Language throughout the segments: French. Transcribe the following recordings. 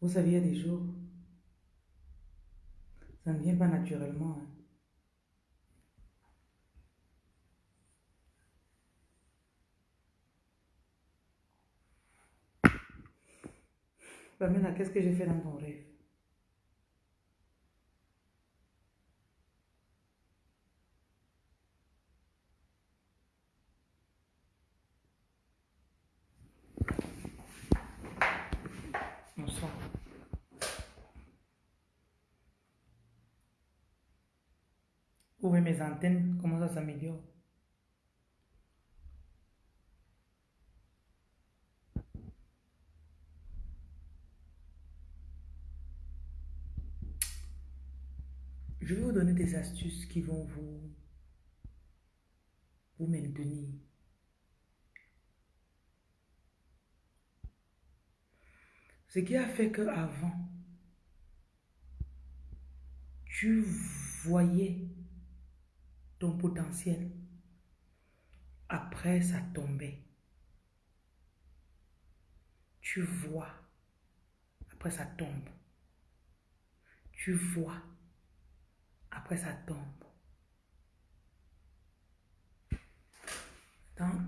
Vous savez, il y a des jours, ça ne vient pas naturellement. hein. Pamela, qu'est-ce que j'ai fait dans ton rêve? Bonsoir. Mes antennes, comment ça s'améliore? Je vais vous donner des astuces qui vont vous, vous maintenir. Ce qui a fait que avant, tu voyais ton potentiel. Après, ça tombait. Tu vois. Après, ça tombe. Tu vois. Après, ça tombe.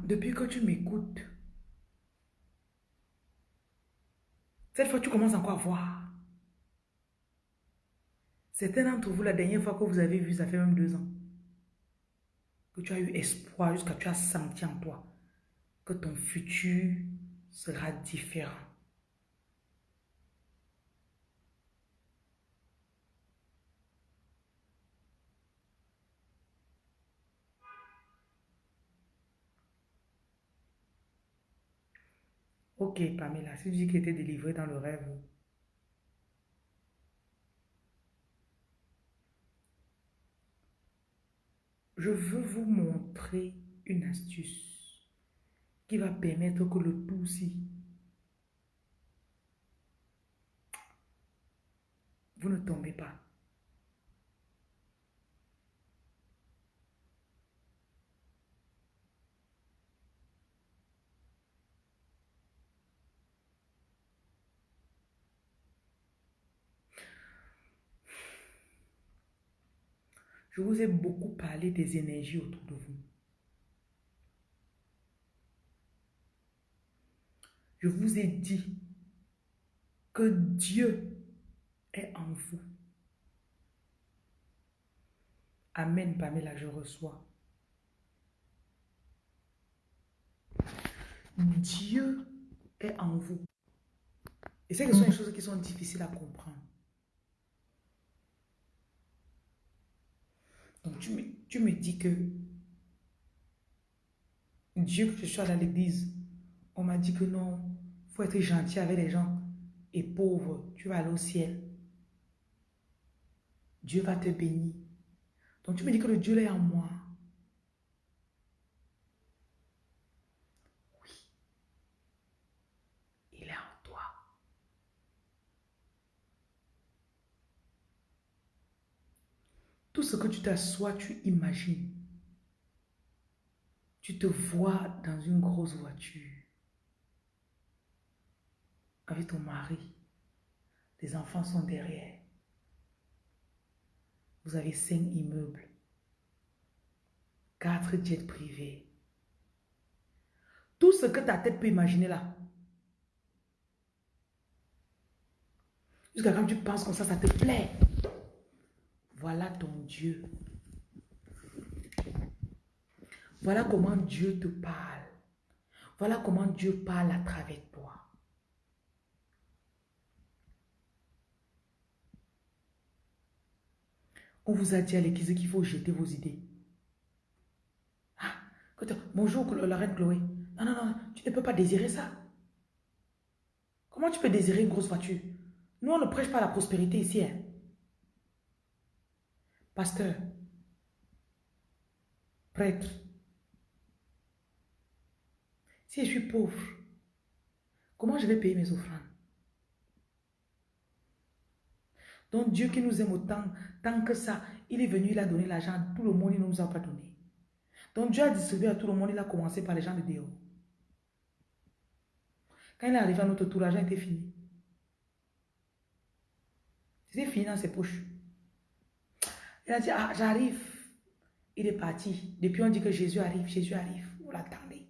Depuis que tu m'écoutes, cette fois, tu commences encore à voir. Certains d'entre vous, la dernière fois que vous avez vu, ça fait même deux ans, que tu as eu espoir jusqu'à tu as senti en toi que ton futur sera différent. Ok, Pamela, si tu dis qu'il était délivré dans le rêve, je veux vous montrer une astuce qui va permettre que le tout si vous ne tombez pas. Je vous ai beaucoup parlé des énergies autour de vous. Je vous ai dit que Dieu est en vous. Amen, Pamela, je reçois. Dieu est en vous. Et c'est que ce sont des choses qui sont difficiles à comprendre. Tu me, tu me dis que Dieu, que je sois à l'église, on m'a dit que non, il faut être gentil avec les gens et pauvre, tu vas aller au ciel. Dieu va te bénir. Donc tu me dis que le Dieu est en moi. Oui. Il est en toi. Tout ce que tu t'assois, tu imagines. Tu te vois dans une grosse voiture avec ton mari. Les enfants sont derrière. Vous avez cinq immeubles, quatre jets privés. Tout ce que ta tête peut imaginer là. Jusqu'à quand tu penses comme ça, ça te plaît? Voilà ton Dieu. Voilà comment Dieu te parle. Voilà comment Dieu parle à travers toi. On vous a dit à l'église qu'il faut jeter vos idées. Ah, bonjour la reine Chloé. Non, non, non, tu ne peux pas désirer ça. Comment tu peux désirer une grosse voiture? Nous, on ne prêche pas la prospérité ici. Hein. Pasteur, prêtre, si je suis pauvre, comment je vais payer mes offrandes? Donc Dieu qui nous aime autant, tant que ça, il est venu, il a donné l'argent tout le monde, il ne nous a pas donné. Donc Dieu a distribué à tout le monde, il a commencé par les gens de dehors. Quand il est arrivé à notre tour, l'argent était fini. C'était fini dans ses poches. Il a dit, ah, j'arrive. Il est parti. Depuis, on dit que Jésus arrive, Jésus arrive. Vous l'attendez.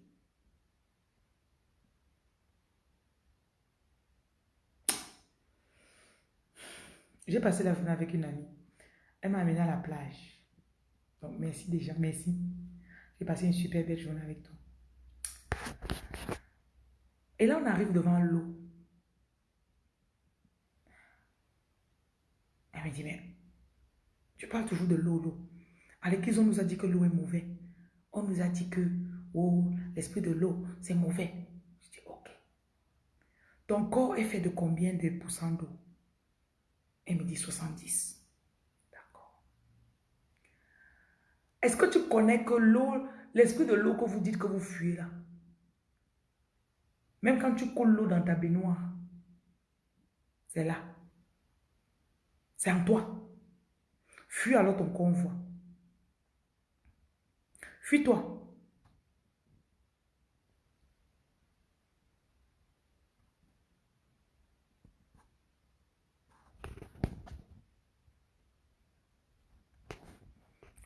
J'ai passé la journée avec une amie. Elle m'a amené à la plage. Donc, merci déjà, merci. J'ai passé une super belle journée avec toi. Et là, on arrive devant l'eau. Elle me dit, mais tu parles toujours de l'eau, l'eau. À l'église, on nous a dit que l'eau est mauvais. On nous a dit que, oh, l'esprit de l'eau, c'est mauvais. Je dis, ok. Ton corps est fait de combien de pourcents d'eau? Elle me dit 70. D'accord. Est-ce que tu connais que l'eau, l'esprit de l'eau que vous dites que vous fuyez là, même quand tu coules l'eau dans ta baignoire, c'est là. C'est en toi. Fuis alors ton convoi. Fuis-toi.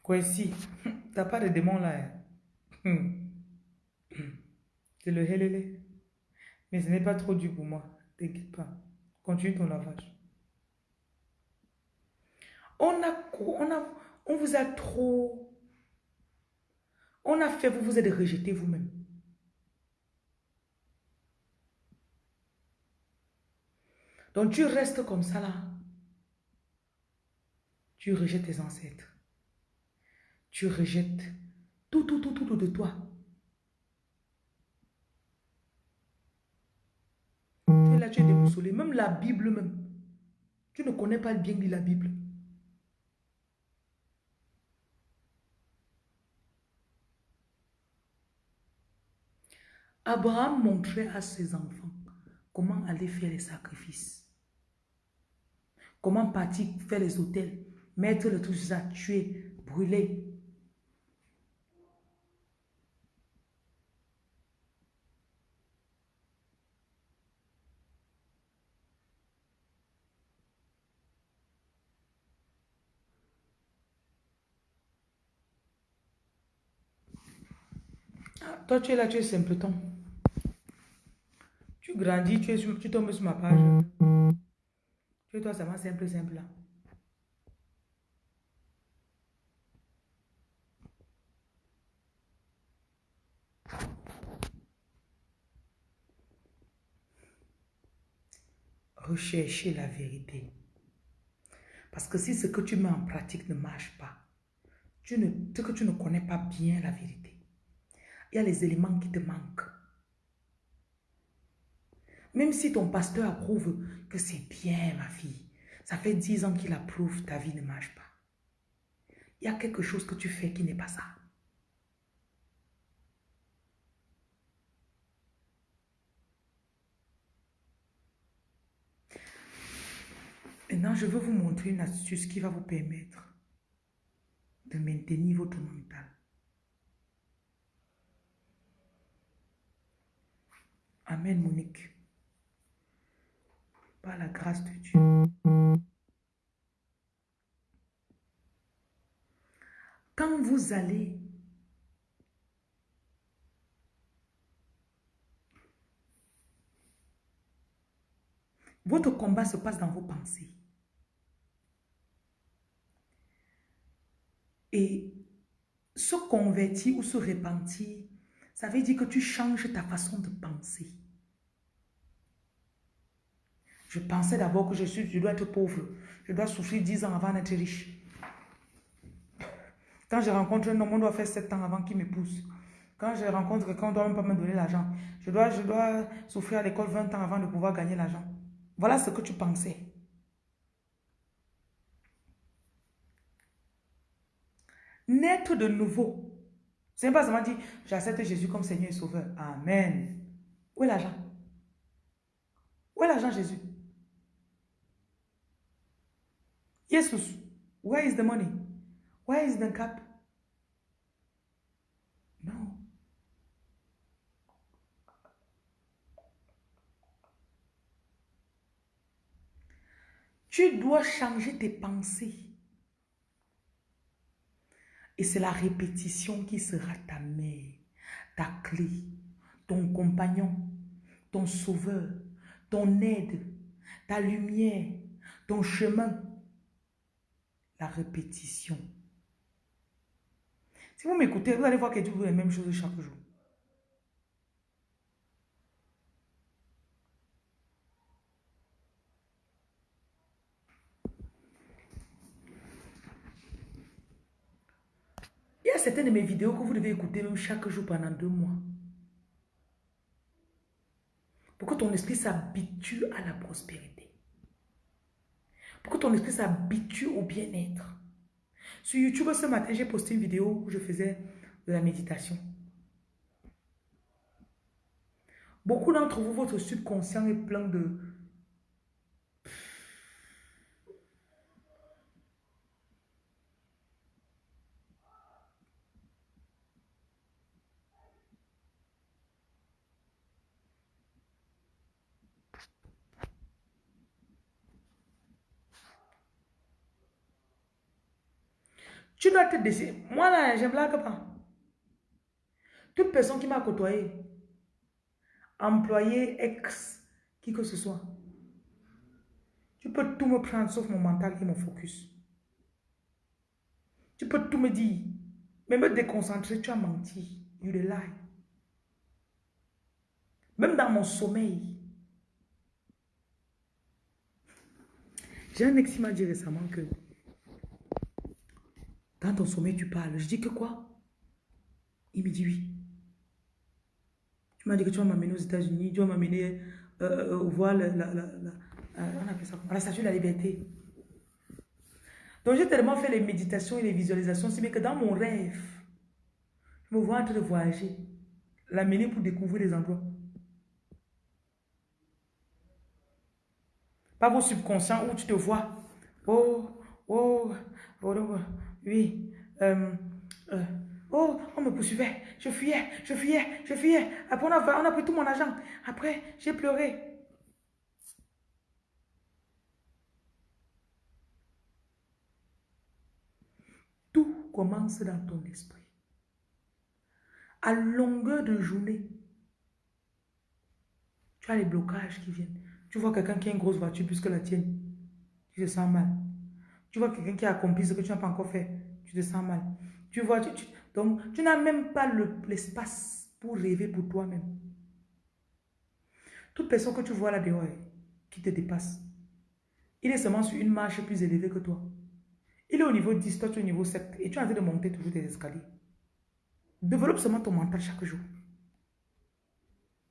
Quoi ici? T'as pas de démon là. Hein? Hmm. C'est le helele. Mais ce n'est pas trop dur pour moi. T'inquiète pas. Continue ton lavage. On a, on a, on vous a trop on a fait, vous vous êtes rejeté vous-même. Donc tu restes comme ça là. Tu rejettes tes ancêtres. Tu rejettes tout, tout, tout, tout de toi. Tu es là, tu es déboussolé. Même la Bible même. Tu ne connais pas bien la Bible. Abraham montrait à ses enfants comment aller faire les sacrifices. Comment partir faire les hôtels, mettre le tout ça, tuer, brûler. Ah, toi, tu es là, tu es simpleton. Tu grandis, tu, es tu tombes sur ma page. Tu es toi seulement simple, simple. Là. Rechercher la vérité. Parce que si ce que tu mets en pratique ne marche pas, tu ne, que tu ne connais pas bien la vérité, il y a les éléments qui te manquent. Même si ton pasteur approuve que c'est bien, ma fille, ça fait dix ans qu'il approuve, ta vie ne marche pas. Il y a quelque chose que tu fais qui n'est pas ça. Maintenant, je veux vous montrer une astuce qui va vous permettre de maintenir votre mental. Amen, Monique par la grâce de Dieu. Quand vous allez Votre combat se passe dans vos pensées. Et se convertir ou se repentir, ça veut dire que tu changes ta façon de penser. Je pensais d'abord que je, suis, je dois être pauvre. Je dois souffrir 10 ans avant d'être riche. Quand je rencontre un homme, on doit faire 7 ans avant qu'il m'épouse. Quand je rencontre quelqu'un, on doit même pas me donner l'argent. Je dois, je dois souffrir à l'école 20 ans avant de pouvoir gagner l'argent. Voilà ce que tu pensais. Naître de nouveau. C'est pas seulement dire, j'accepte Jésus comme Seigneur et Sauveur. Amen. Où est l'argent? Où est l'argent Jésus? Jesus, where is the money? Where is the cup? No. Tu Tu dois changer tes pensées. Et c'est la répétition qui sera ta mère, ta clé, ton compagnon, ton sauveur, ton aide, ta lumière, ton chemin. La répétition. Si vous m'écoutez, vous allez voir que Dieu vous la même chose chaque jour. Il y a certaines de mes vidéos que vous devez écouter même chaque jour pendant deux mois. Pour que ton esprit s'habitue à la prospérité. Pour que ton esprit s'habitue au bien-être. Sur YouTube, ce matin, j'ai posté une vidéo où je faisais de la méditation. Beaucoup d'entre vous, votre subconscient est plein de, Tu dois te décider. Moi, là, je ne blague pas. Toute personne qui m'a côtoyé, employé, ex, qui que ce soit, tu peux tout me prendre sauf mon mental et mon focus. Tu peux tout me dire, mais me déconcentrer, tu as menti. You lie. Même dans mon sommeil. J'ai un ex qui m'a dit récemment que dans ton sommeil, tu parles. Je dis que quoi? Il me dit oui. Tu m'as dit que tu vas m'amener aux États-Unis, tu vas m'amener euh, euh voir la, la, euh, on appelle ça, statue de la liberté. Donc j'ai tellement fait les méditations et les visualisations, c'est bien que dans mon rêve, je me vois en train de voyager, l'amener pour découvrir les endroits. Pas vos subconscients où tu te vois. Oh, oh, oh, oh oui. Euh, euh, oh, on me poursuivait. Je fuyais, je fuyais, je fuyais. Après, on a, on a pris tout mon argent. Après, j'ai pleuré. Tout commence dans ton esprit. À longueur de journée, tu as les blocages qui viennent. Tu vois quelqu'un qui a une grosse voiture plus que la tienne. Tu te sens mal. Tu vois quelqu'un qui a accompli ce que tu n'as pas encore fait. Tu te sens mal. Tu vois, donc tu n'as même pas l'espace pour rêver pour toi-même. Toute personne que tu vois là dehors, qui te dépasse, il est seulement sur une marche plus élevée que toi. Il est au niveau 10, toi tu es au niveau 7 et tu es en train de monter toujours des escaliers. Développe seulement ton mental chaque jour.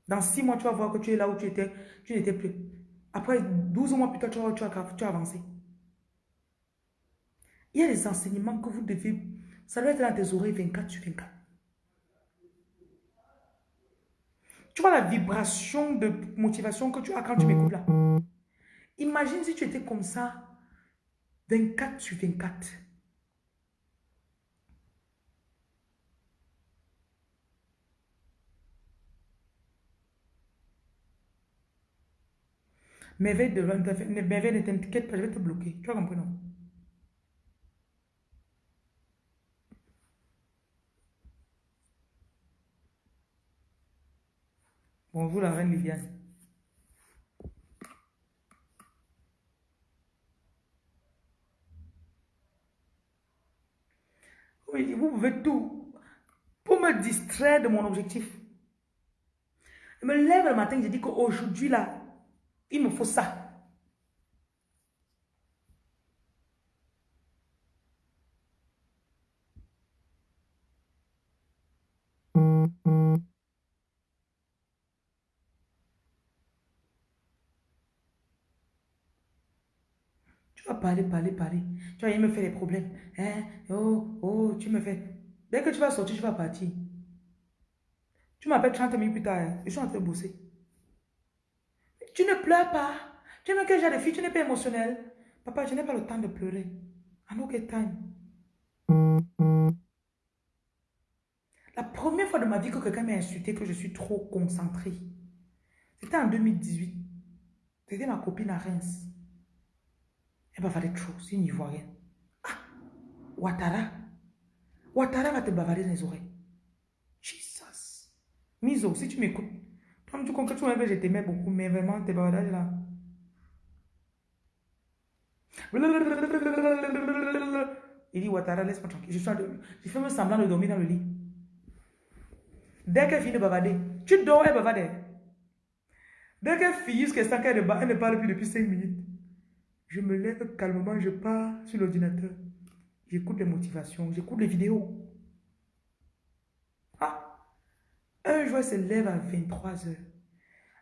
Dans 6 mois, tu vas voir que tu es là où tu étais, tu n'étais plus. Après 12 mois plus tard, tu, tu, as, tu as avancé. Il y a des enseignements que vous devez... Ça doit être dans tes oreilles 24 sur 24. Tu vois la vibration de motivation que tu as quand tu m'écoutes là. Imagine si tu étais comme ça 24 sur 24. Mais ne t'inquiète pas, je vais te bloquer. Tu as compris, Bonjour la reine Liliane. Oui, vous pouvez tout pour me distraire de mon objectif. Je me lève le matin, je dis qu'aujourd'hui là, il me faut ça. Parler, parler, parler. Tu vas me faire des problèmes. Hein? Oh, oh, tu me fais. Dès que tu vas sortir, tu vas partir. Tu m'appelles 30 minutes plus tard. Hein. Je suis en train de bosser. Tu ne pleures pas. Tu veux que j'ai des filles, tu n'es pas émotionnel. Papa, je n'ai pas le temps de pleurer. I don't get time. La première fois de ma vie que quelqu'un m'a insulté que je suis trop concentrée, c'était en 2018. C'était ma copine à Reims. Elle bavarder trop, c'est une Ivoirienne. Ah, Ouattara. Ouattara va te bavarder dans les oreilles. Jesus. Miso, si tu m'écoutes, toi, tu comprends que je t'aimais beaucoup, mais vraiment, tes bavardages là. Il dit, Ouattara, laisse-moi tranquille. Je, fais semblant de dormir dans le lit. Dès qu'elle finit de bavarder, tu dors, elle bavarde. Dès qu'elle finit jusqu'à 5 heures de elle ne parle plus depuis 5 minutes. Je me lève calmement, je pars sur l'ordinateur. J'écoute les motivations, j'écoute les vidéos. Ah, un jour, elle se lève à 23 heures.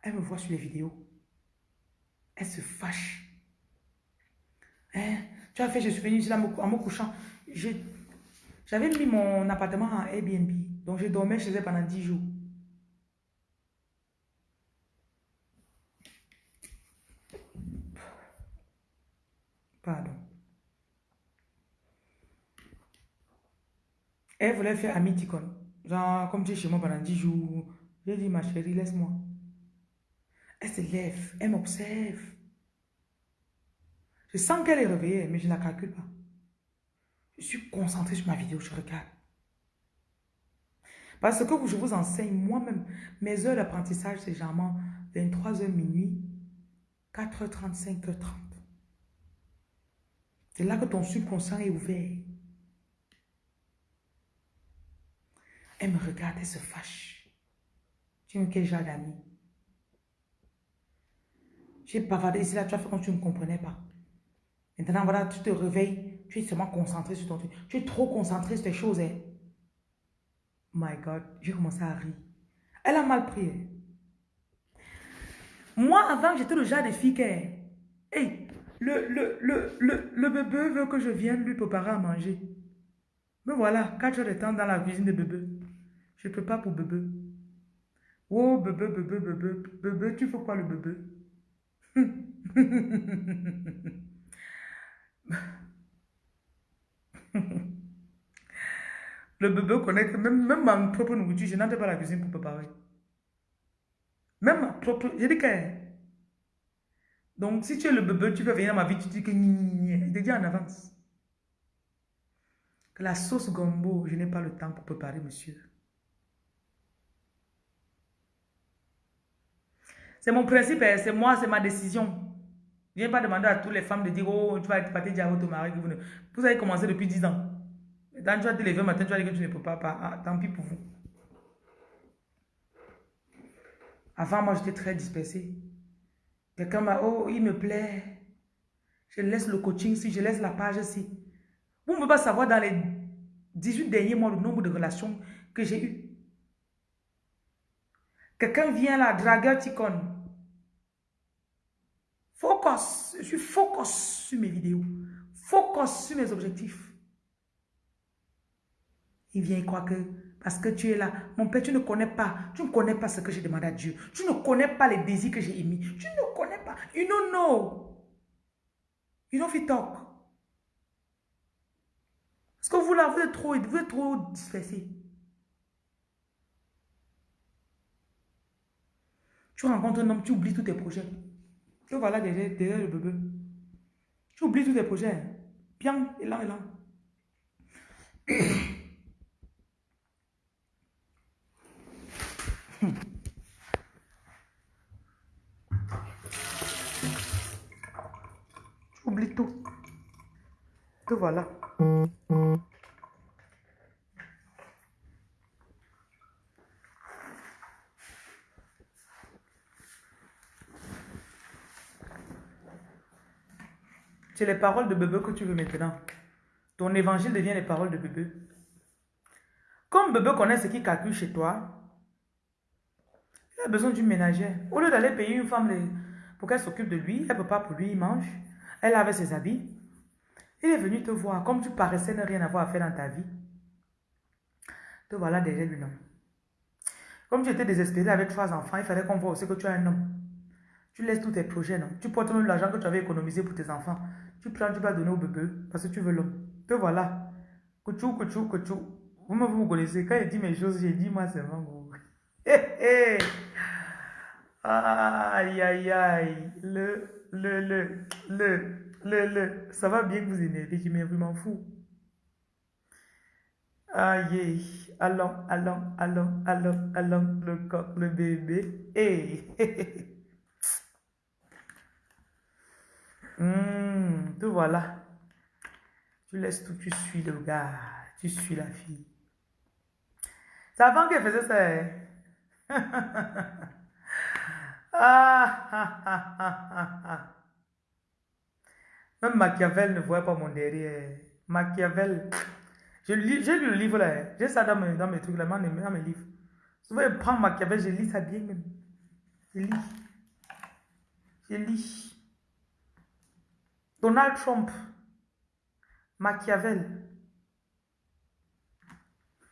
Elle me voit sur les vidéos. Elle se fâche. Hein? Tu as fait, je suis venue ici en me couchant. J'avais mis mon appartement en Airbnb. Donc, je dormais chez elle pendant 10 jours. Elle voulait faire amiticon. Genre, comme tu es chez moi pendant 10 jours. J'ai dit, ma chérie, laisse-moi. Elle se lève, elle m'observe. Je sens qu'elle est réveillée, mais je ne la calcule pas. Je suis concentrée sur ma vidéo, je regarde. Parce que je vous enseigne moi-même, mes heures d'apprentissage, c'est généralement 23h minuit, 4h35, h 30 C'est là que ton subconscient est ouvert. Elle me regarde, elle se fâche. Tu me quel genre d'amis J'ai bavardé ici, là, tu as fait comme tu ne comprenais pas. Maintenant, voilà, tu te réveilles, tu es seulement concentré sur ton truc. Tu es trop concentré sur tes choses. Hein. My God, j'ai commencé à rire. Elle a mal pris. Hein. Moi, avant, j'étais le genre de fille qui Hey, le, le, le, le, le bébé veut que je vienne lui préparer à manger. Mais voilà, 4 heures de temps dans la cuisine de bébé. Je peux pas pour bébé. Oh, bébé, bébé, bébé, bébé, tu fais quoi le bébé? le bébé connaît que même, même ma propre nourriture, je n'entre pas la cuisine pour préparer. Même ma propre... J'ai dit que... Donc, si tu es le bébé, tu peux venir dans ma vie, tu dis que... Je dis en avance. Que la sauce gombo, je n'ai pas le temps pour préparer, monsieur. C'est mon principe, hein. c'est moi, c'est ma décision. Je viens pas demander à toutes les femmes de dire, oh, tu vas partir dire à votre mari que vous ne... Vous avez commencé depuis 10 ans. Quand tu vas te lever matin, tu vas dire que tu ne peux pas. Ah, tant pis pour vous. Avant, moi, j'étais très dispersée. Quelqu'un m'a, oh, il me plaît. Je laisse le coaching si je laisse la page si. Vous ne pouvez pas savoir dans les 18 derniers mois le nombre de relations que j'ai eues. Quelqu'un vient là, dragueur ticone. Focus. Je suis focus sur mes vidéos. Focus sur mes objectifs. Il vient, croire que parce que tu es là, mon père, tu ne connais pas, tu ne connais pas ce que j'ai demandé à Dieu. Tu ne connais pas les désirs que j'ai émis. Tu ne connais pas. You don't know. You don't fit talk. Parce que vous là, trop, vous êtes trop dispersé. Tu rencontres un homme, tu oublies tous tes projets. Que voilà derrière, le bébé. Tu oublies tous tes projets. Bien, et là, et là. Tu oublies tout. Que voilà. C'est les paroles de bébé que tu veux maintenant. Ton évangile devient les paroles de bébé. Comme bébé connaît ce qui calcule chez toi, il a besoin d'une ménagère. Au lieu d'aller payer une femme pour qu'elle s'occupe de lui, elle ne peut pas pour lui, il mange. Elle avait ses habits. Il est venu te voir, comme tu paraissais ne rien avoir à faire dans ta vie. Te voilà derrière lui, non. Comme tu étais désespéré avec trois enfants, il fallait qu'on voit aussi que tu as un homme. Tu laisses tous tes projets, non? Tu portes même l'argent que tu avais économisé pour tes enfants. Tu prends, tu vas donner au bébé parce que tu veux l'homme. Te voilà. Couchou, couchou, couchou. Vous me, vous connaissez. Quand il dit mes choses, j'ai dit moi seulement. Aïe, aïe, aïe. Le, le, le, le. le, le, ça va bien que vous énervez, je m'en fous. Aïe, allons, allons, allons, allons, allons, le coq, le bébé. Hey. Hmm, tout voilà. Tu laisses tout, tu suis le gars, tu suis la fille. C'est avant qu'elle faisait ça. Hein? Ah, ah, ah, Même Machiavel ne voit pas mon derrière. Machiavel. J'ai lu le livre là. Hein. J'ai ça dans mes, dans mes trucs là, dans mes livres. Souvent, je prends Machiavel, je lis ça bien même. Je lis. Je lis. Donald Trump. Machiavel.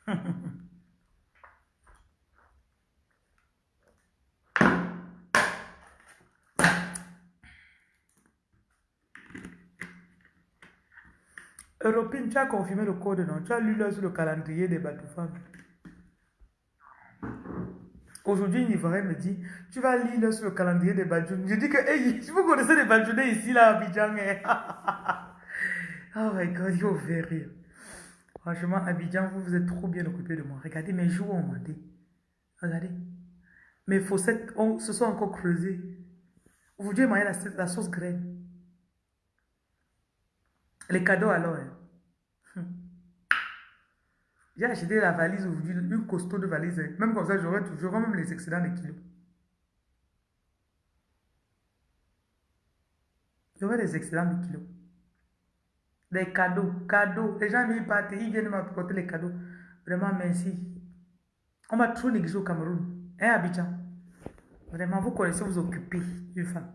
Européenne, tu as confirmé le code, non? Tu as lu sur le calendrier des bateaux. Aujourd'hui, une Ivoirienne me dit, tu vas lire sur le calendrier des Badjoun. Je dis que, hey, vous connaissez les Badjounais ici, là, Abidjan. Hein. oh my God, il faire rire. Franchement, Abidjan, vous vous êtes trop bien occupé de moi. Regardez mes joues ont monté. Regardez. Mes fossettes se sont encore creusées. J'ai mangé la, la sauce graine. Les cadeaux alors. Hein. J'ai acheté la valise aujourd'hui, une costaud de valise. Hein. Même comme ça, j'aurais toujours même les excédents de kilos. J'aurais les excédents de kilos. Les cadeaux, cadeaux. Les gens ils partent, ils viennent m'apporter les cadeaux. Vraiment, merci. On m'a trop négligé au Cameroun. Hein, Abidjan? Vraiment, vous connaissez vous occuper une femme.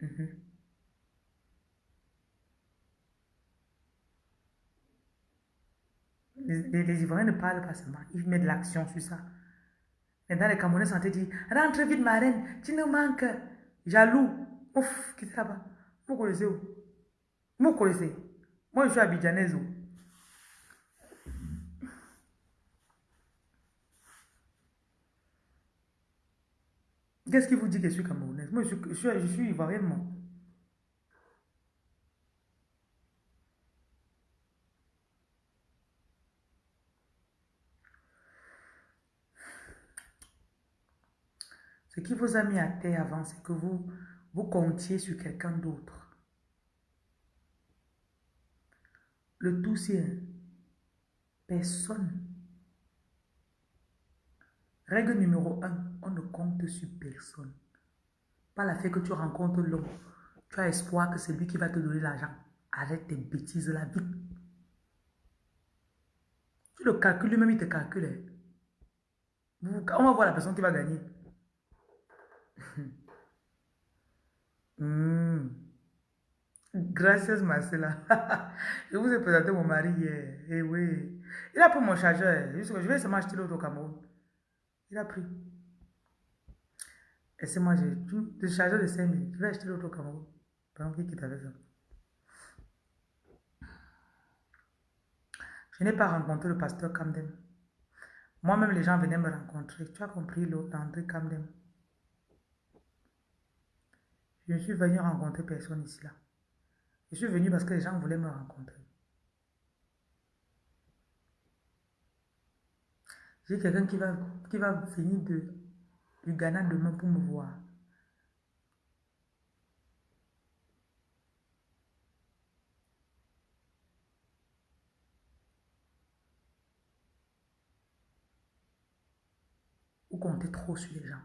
Mhm. Les, Ivoiriens ne parlent pas seulement, ils mettent de l'action sur ça. Maintenant, les Camerounais sont dit Rentre vite, ma reine, tu nous manques. Jaloux. Ouf, qui est là-bas? Vous connaissez où? Vous connaissez? Moi, je suis abidjanaise. Qu'est-ce qui vous dit que je suis camerounaise? Moi, je suis, je je suis ivoirienne, moi. Ce qui vous a mis à terre avant, c'est que vous, vous comptiez sur quelqu'un d'autre. Le tout, c'est personne. Règle numéro un, on ne compte sur personne. Pas la fait que tu rencontres l'homme. Tu as espoir que c'est lui qui va te donner l'argent. Arrête tes bêtises la vie. Tu le calcules lui-même, il te calcule. Hein. On va voir la personne qui va gagner. Hmm. Gracias, Marcela. je vous ai présenté mon mari hier. Eh oui. Il a pris mon chargeur. Je vais seulement acheter l'autre au Cameroun. Il a pris. Et c'est moi, j'ai le chargeur de 5 000. Je vais acheter l'autre au Cameroun. Pendant qu'il quitte avec ça. Je n'ai pas rencontré le pasteur Camden. Moi-même, les gens venaient me rencontrer. Tu as compris l'autre, André Camden. Je suis venu rencontrer personne ici là. Je suis venu parce que les gens voulaient me rencontrer. J'ai quelqu'un qui va, qui va venir de, du Ghana demain pour me voir. Vous comptez trop sur les gens.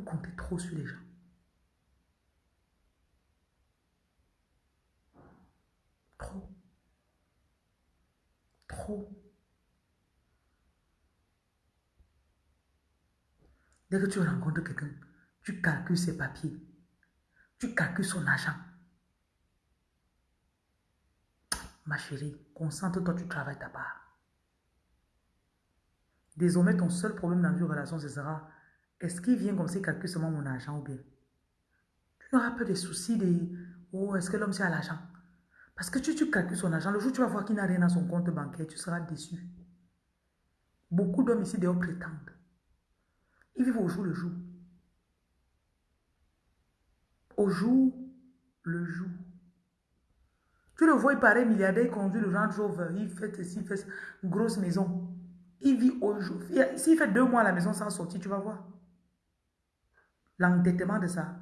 Vous comptez trop sur les gens. Trop. Trop. Dès que tu rencontres quelqu'un, tu calcules ses papiers. Tu calcules son argent. Ma chérie, concentre-toi, tu travailles ta part. Désormais, ton seul problème dans une relation, ce sera est-ce qu'il vient comme ça, il calcule seulement mon argent ou bien? Tu n'auras pas de soucis de Oh, est-ce que l'homme c'est à l'argent? Parce que tu, tu calcules son argent, le jour où tu vas voir qu'il n'a rien dans son compte bancaire, tu seras déçu. Beaucoup d'hommes ici dehors prétendent. Ils vivent au jour le jour. Au jour le jour. Tu le vois, il paraît milliardaire, il conduit le Range Rover, il fait ceci, il fait une grosse maison. Il vit au jour. S'il fait deux mois à la maison sans sortir, tu vas voir. L'endettement de ça.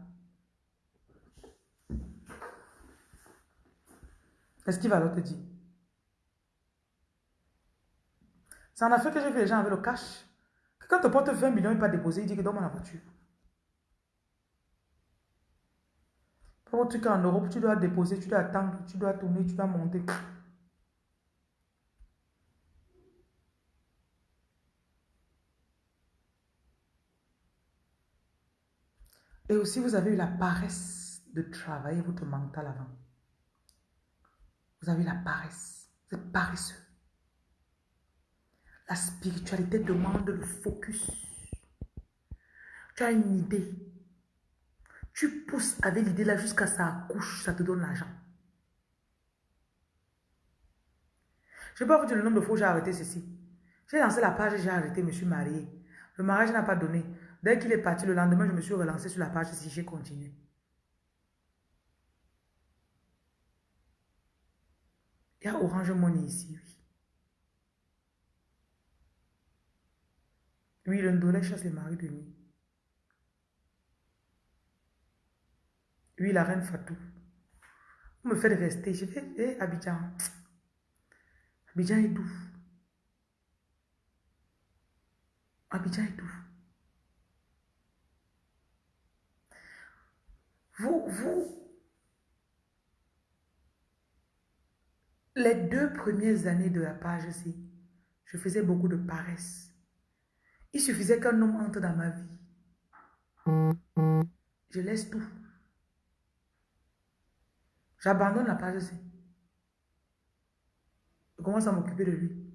Est-ce qu'il va te dire? C'est en Afrique que j'ai vu les gens avec le cash. Quand tu portes 20 millions, il pas déposer, il dit que donne-moi la voiture. Pour truc en Europe, tu dois déposer, tu dois attendre, tu dois tourner, tu dois monter. Et aussi, vous avez eu la paresse de travailler votre mental avant. Vous avez eu la paresse. Vous êtes paresseux. La spiritualité demande le focus. Tu as une idée. Tu pousses avec l'idée là jusqu'à ça accouche, ça te donne l'argent. Je ne vais pas vous dire le nombre de fois où j'ai arrêté ceci. J'ai lancé la page et j'ai arrêté, je me suis marié. Le mariage n'a pas donné. Dès qu'il est parti, le lendemain, je me suis relancé sur la page si j'ai continué. Il y a Orange Money ici, oui. Oui, le chasse les maris de nuit. Oui, la reine Fatou. Vous me faites rester. Je vais, eh, Abidjan. Abidjan est doux. Abidjan est doux. Vous, vous, les deux premières années de la page ici, je faisais beaucoup de paresse. Il suffisait qu'un homme entre dans ma vie. Je laisse tout. J'abandonne la page ici. Je commence à m'occuper de lui.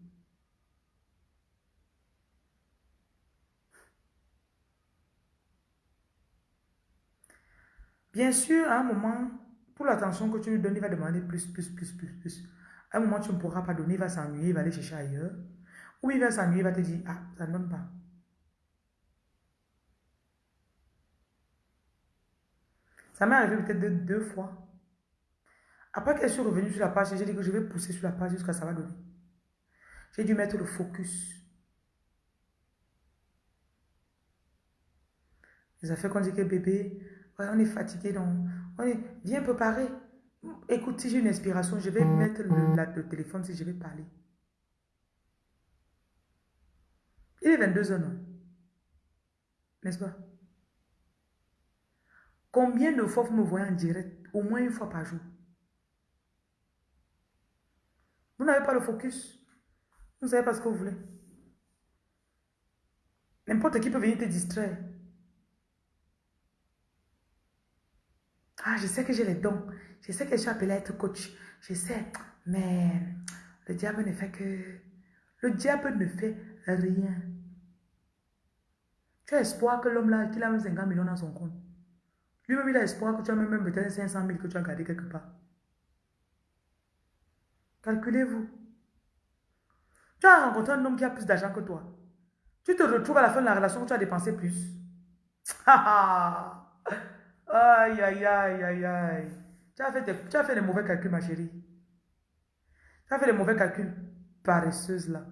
Bien sûr, à un moment, pour l'attention que tu lui donnes, il va demander plus, plus, plus, plus, plus. À un moment, tu ne pourras pas donner, il va s'ennuyer, il va aller chercher ailleurs. Ou il va s'ennuyer, il va te dire, ah, ça ne donne pas. Ça m'est arrivé peut-être deux, fois. Après qu'elle soit revenue sur la page, j'ai dit que je vais pousser sur la page jusqu'à ça va donner. J'ai dû mettre le focus. Les affaires qu'on dit que bébé, on est fatigué, donc on est bien préparé. Écoute, si j'ai une inspiration, je vais mettre le, téléphone si je vais parler. Il est 22 h non? N'est-ce pas? Combien de fois vous me voyez en direct? Au moins une fois par jour. Vous n'avez pas le focus. Vous ne pas ce que vous voulez. N'importe qui peut venir te distraire. Ah, je sais que j'ai les dons. Je sais que je suis appelée à être coach. Je sais. Mais le diable ne fait que... Le diable ne fait rien. Tu as espoir que l'homme là, qu'il a même 50 millions dans son compte. Lui-même, il a espoir que tu as même peut-être 500 000 que tu as gardé quelque part. Calculez-vous. Tu as rencontré un homme qui a plus d'argent que toi. Tu te retrouves à la fin de la relation où tu as dépensé plus. Aïe, aïe, aïe, aïe, aïe. Tu as, fait tu as fait les mauvais calculs, ma chérie. Tu as fait les mauvais calculs paresseuses, là.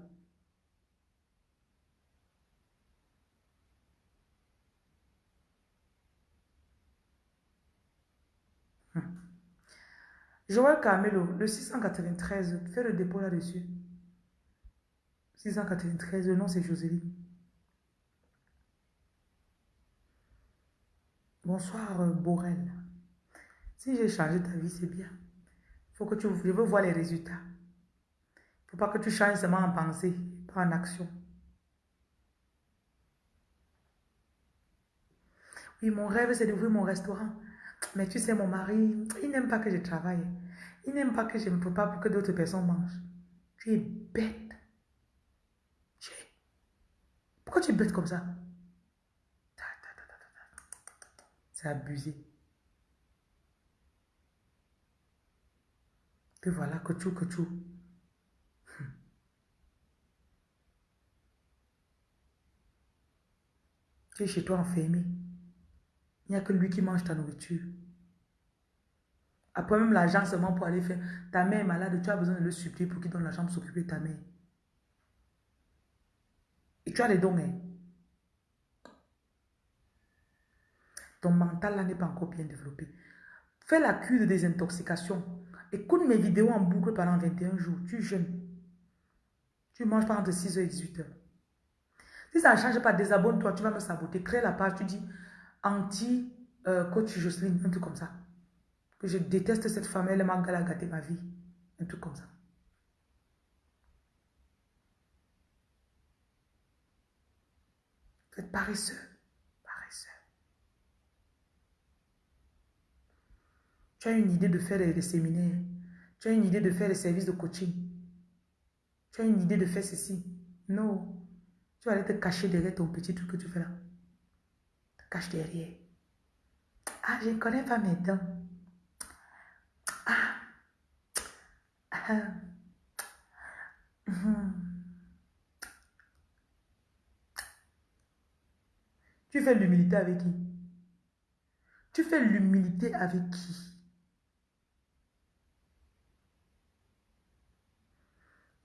Hum. Joël Carmelo, le 693, fais le dépôt là-dessus. 693, le nom c'est Joséline. Bonsoir, euh, Borel. Si j'ai changé ta vie, c'est bien. Faut que tu, je veux voir les résultats. Il ne faut pas que tu changes seulement en pensée, pas en action. Oui, mon rêve, c'est d'ouvrir mon restaurant. Mais tu sais, mon mari, il n'aime pas que je travaille. Il n'aime pas que je me prépare pour que d'autres personnes mangent. Tu es bête. Pourquoi tu es bête comme ça? C'est abusé. Que voilà, que tu, que tu. Tu es chez toi enfermé. Il n'y a que lui qui mange ta nourriture. Après même l'argent seulement pour aller faire. Ta mère est malade, tu as besoin de le supplier pour qu'il donne l'argent pour s'occuper de ta mère. Et tu as les dons, hein? Ton mental là n'est pas encore bien développé. Fais la cure de désintoxication. Écoute mes vidéos en boucle pendant 21 jours. Tu jeûnes. Tu manges pas entre 6h et 18h. Si ça ne change pas, désabonne-toi, tu vas me saboter. Crée la page, tu dis anti-coach Jocelyne, un truc comme ça. Que je déteste cette femme, elle m'a gâté ma vie. Un truc comme ça. Vous êtes paresseux. Paresseux. Tu as une idée de faire des, séminaires. Tu as une idée de faire des services de coaching. Tu as une idée de faire ceci. Non. Tu vas aller te cacher derrière ton petit truc que tu fais là. Te cache derrière. Ah, je ne connais pas mes dents. Ah. ah. Mhm. Tu fais l'humilité avec qui? Tu fais l'humilité avec qui?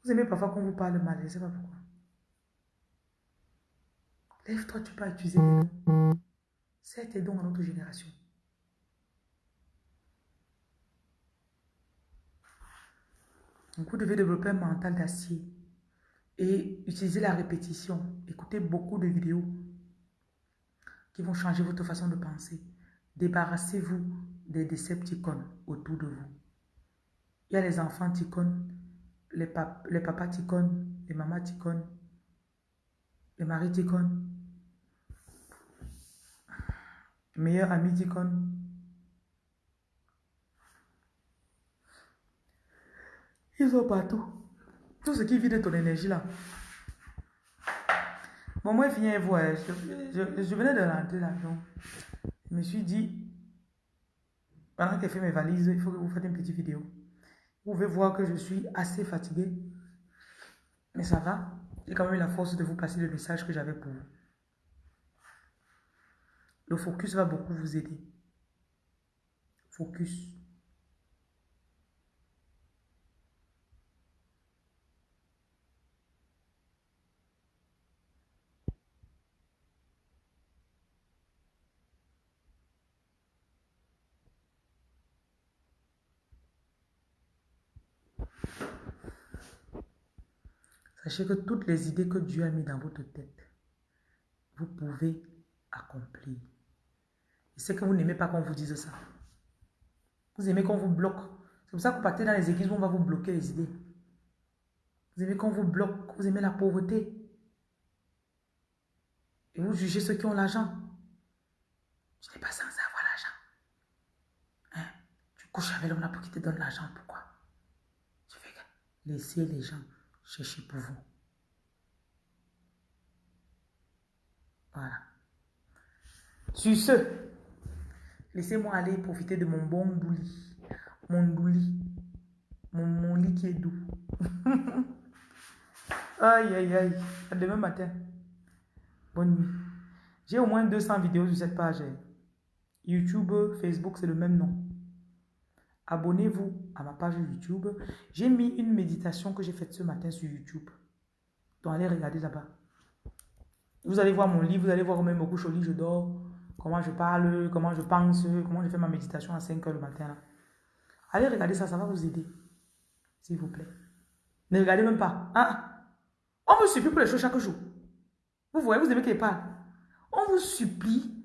Vous aimez parfois qu'on vous parle mal, je ne sais pas pourquoi. Lève-toi, tu peux utiliser tes dons. C'est tes dons à notre génération. Vous devez développer un mental d'acier et utiliser la répétition. Écoutez beaucoup de vidéos qui vont changer votre façon de penser. Débarrassez-vous des décepticons autour de vous. Il y a les enfants ticons, les, les papas ticons, les mamans ticons, les maris ticons, les meilleurs amis ticons. Ils sont partout. Tout ce qui vit de ton énergie là. Bon, moi, je viens voir. Je, je, venais de rentrer là. Donc, je me suis dit, pendant qu'elle fait mes valises, il faut que vous fassiez une petite vidéo. Vous pouvez voir que je suis assez fatigué. Mais ça va. J'ai quand même eu la force de vous passer le message que j'avais pour vous. Le focus va beaucoup vous aider. Focus. Sachez que toutes les idées que Dieu a mis dans votre tête, vous pouvez accomplir. Et c'est que vous n'aimez pas qu'on vous dise ça. Vous aimez qu'on vous bloque. C'est pour ça que vous partez dans les églises où on va vous bloquer les idées. Vous aimez qu'on vous bloque. Vous aimez la pauvreté. Et vous jugez ceux qui ont l'argent. Tu n'es pas censé avoir l'argent. Hein? Tu couches avec l'homme là pour qu'il te donne l'argent. Pourquoi? Tu fais laisser les gens cherchez pour vous. Voilà. Sur ce, laissez-moi aller profiter de mon bon douli. Mon douli. Mon, mon lit qui est doux. aïe, aïe, aïe. À demain matin. Bonne nuit. J'ai au moins 200 vidéos sur cette page. YouTube, Facebook, c'est le même nom abonnez-vous à ma page YouTube. J'ai mis une méditation que j'ai faite ce matin sur YouTube. Donc allez regarder là-bas. Vous allez voir mon livre, vous allez voir même me couche au lit, je dors, comment je parle, comment je pense, comment je fais ma méditation à 5 heures le matin. Allez regarder ça, ça va vous aider. S'il vous plaît. Ne regardez même pas. Hein? On vous supplie pour les choses chaque jour. Vous voyez, vous aimez qu'il parle. On vous supplie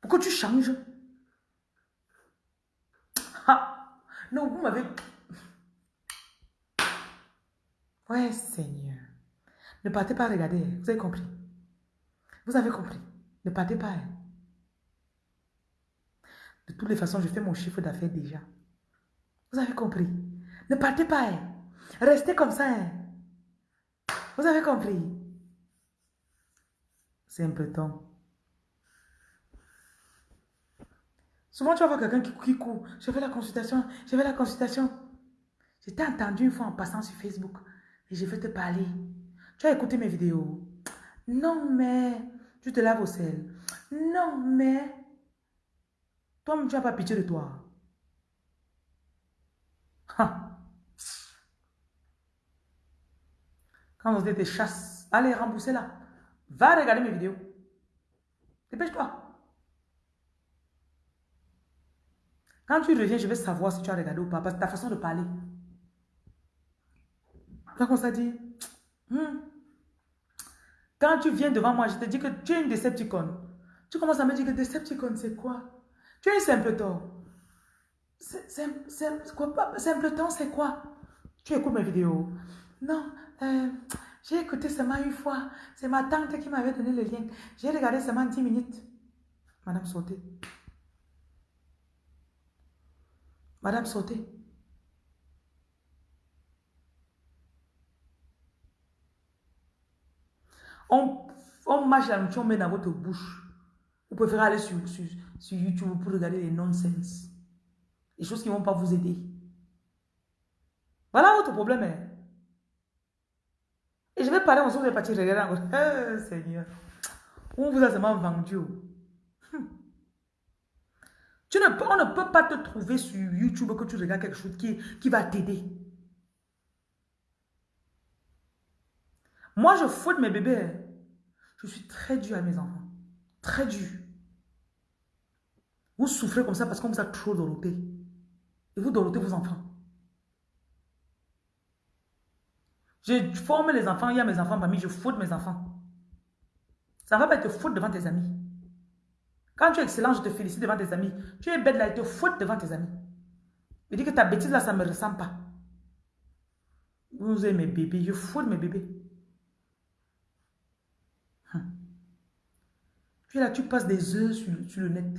pour que tu changes. Ah. Non, vous m'avez... Ouais, Seigneur. Ne partez pas regarder. Vous avez compris. Vous avez compris. Ne partez pas. Hein. De toutes les façons, je fais mon chiffre d'affaires déjà. Vous avez compris. Ne partez pas. Hein. Restez comme ça. Hein. Vous avez compris. C'est un peu temps. Souvent, tu vas voir quelqu'un qui, court. Je fais la consultation, je fais la consultation. Je t'ai entendu une fois en passant sur Facebook et je vais te parler. Tu as écouté mes vidéos. Non, mais tu te laves au sel. Non, mais... Toi, tu n'as pas pitié de toi. Quand vous êtes chasse, allez, remboursez-la. Va regarder mes vidéos. Dépêche-toi. Quand tu reviens, je vais savoir si tu as regardé ou pas, parce que ta façon de parler. Quand on s'est dit, hmm. quand tu viens devant moi, je te dis que tu es une Decepticon. Tu commences à me dire que Decepticon, c'est quoi? Tu es un simpleton. Simpleton, c'est quoi Tu écoutes mes vidéos. Non, euh, j'ai écouté seulement une fois. C'est ma tante qui m'avait donné le lien. J'ai regardé seulement 10 minutes. Madame Sauté. Madame Sauté. On, on mâche la nourriture, on met dans votre bouche. Vous préférez aller sur, sur, sur YouTube pour regarder les nonsense. Les choses qui ne vont pas vous aider. Voilà votre problème. Hein. Et je vais parler ensemble de partir regarder encore. Seigneur. On vous a seulement vendu. On ne peut pas te trouver sur YouTube que tu regardes quelque chose qui, va t'aider. Moi, je fouette mes bébés. Hein. Je suis très dur à mes enfants. Très dur. Vous souffrez comme ça parce qu'on vous a trop doroté. Et vous dorotez vos enfants. Je forme les enfants, il y a mes enfants parmi, je faute mes enfants. Ça ne va pas être faute devant tes amis. Quand tu es excellent, je te félicite devant tes amis. Tu es bête là, il te faute devant tes amis. Je dis que ta bêtise là, ça ne me ressemble pas. Vous avez mes bébés, je faute mes bébés. Hum. Tu es là, tu passes des heures sur, le net.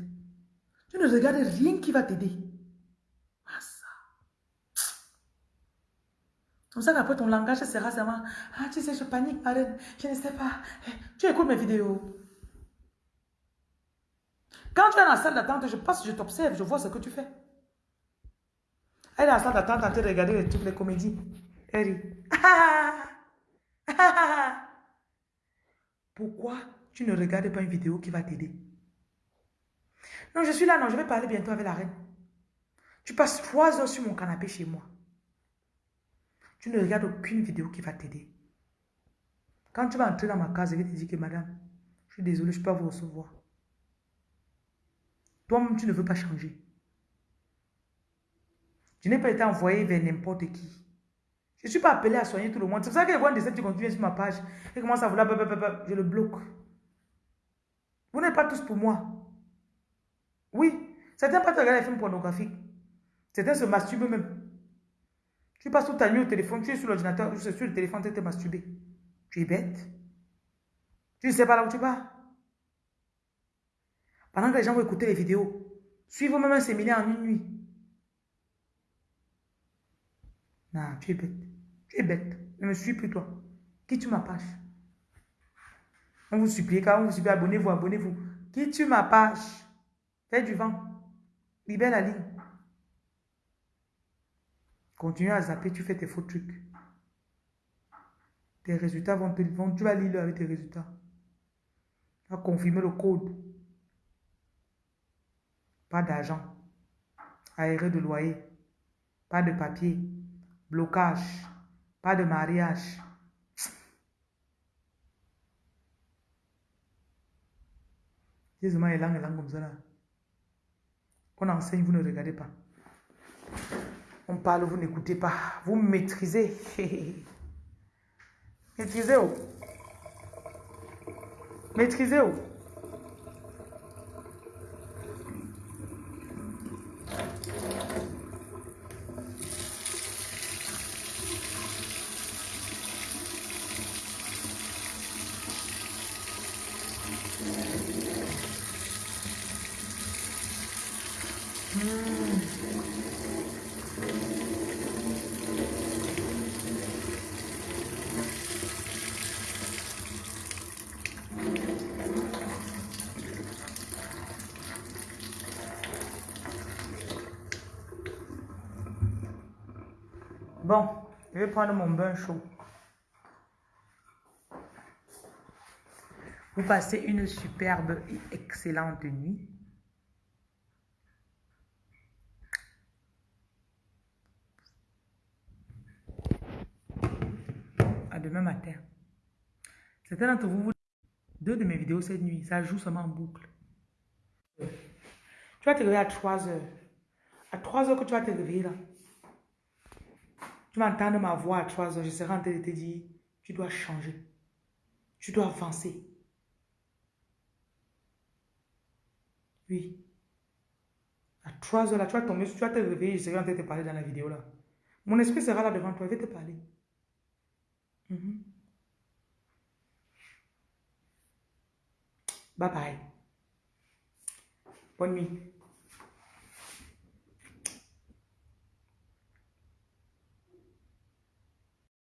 Tu ne regardes rien qui va t'aider. comme ça qu'après ton langage sera seulement Ah, tu sais, je panique, Marine, je ne sais pas. Eh, tu écoutes mes vidéos. Quand tu es dans la salle d'attente, je passe, je t'observe, je vois ce que tu fais. Elle est dans la salle d'attente en train de regarder toutes les comédies. Elle Pourquoi tu ne regardes pas une vidéo qui va t'aider? Non, je suis là, non, je vais parler bientôt avec la reine. Tu passes trois heures sur mon canapé chez moi. Tu ne regardes aucune vidéo qui va t'aider. Quand tu vas entrer dans ma case, je vais te dire que madame, je suis désolé, je ne peux pas vous recevoir. Toi-même, tu ne veux pas changer. Je n'ai pas été envoyé vers n'importe qui. Je ne suis pas appelé à soigner tout le monde. C'est pour ça que les cette qui continuent sur ma page et commencent à vouloir, je le bloque. Vous n'êtes pas tous pour moi. Oui, certains pas regarder les films pornographiques. Certains se masturbent même. Tu passes toute ta nuit au téléphone, tu es sur l'ordinateur, tu es sur le téléphone, tu es masturbé. Tu es bête. Tu ne sais pas là où tu vas. Pendant que les gens vont écouter les vidéos, suivez même un séminaire en une nuit. Non, tu es bête. Tu es bête. Ne me suis plus toi. Qui tu ma page On vous supplie, quand on vous supplie, abonnez-vous, abonnez-vous. Qui tu ma page Fais du vent. Libère la ligne. Continue à zapper, tu fais tes faux trucs. Tes résultats vont te... Vont, tu vas lire avec tes résultats. Tu vas confirmer le code. Pas d'argent. Aéré de loyer. Pas de papier. Blocage. Pas de mariage. Comme ça. On enseigne, vous ne regardez pas. On parle, vous n'écoutez pas. Vous maîtrisez. Maîtrisez-vous. Maîtrisez-vous. Prendre mon bain chaud. Vous passez une superbe et excellente nuit. À demain matin. Certains d'entre vous, vous, deux de mes vidéos cette nuit, ça joue seulement en boucle. Tu vas te réveiller à 3 heures. À 3 heures que tu vas te réveiller là. Tu vas entendre ma voix à 3 heures. Je serai en train de te dire, tu dois changer. Tu dois avancer. Oui. À 3 heures là, tu vas tomber, tu vas te réveiller, je serai en train de te parler dans la vidéo là. Mon esprit sera là devant toi, je vais te parler. Mhm. Bye bye. Bonne nuit.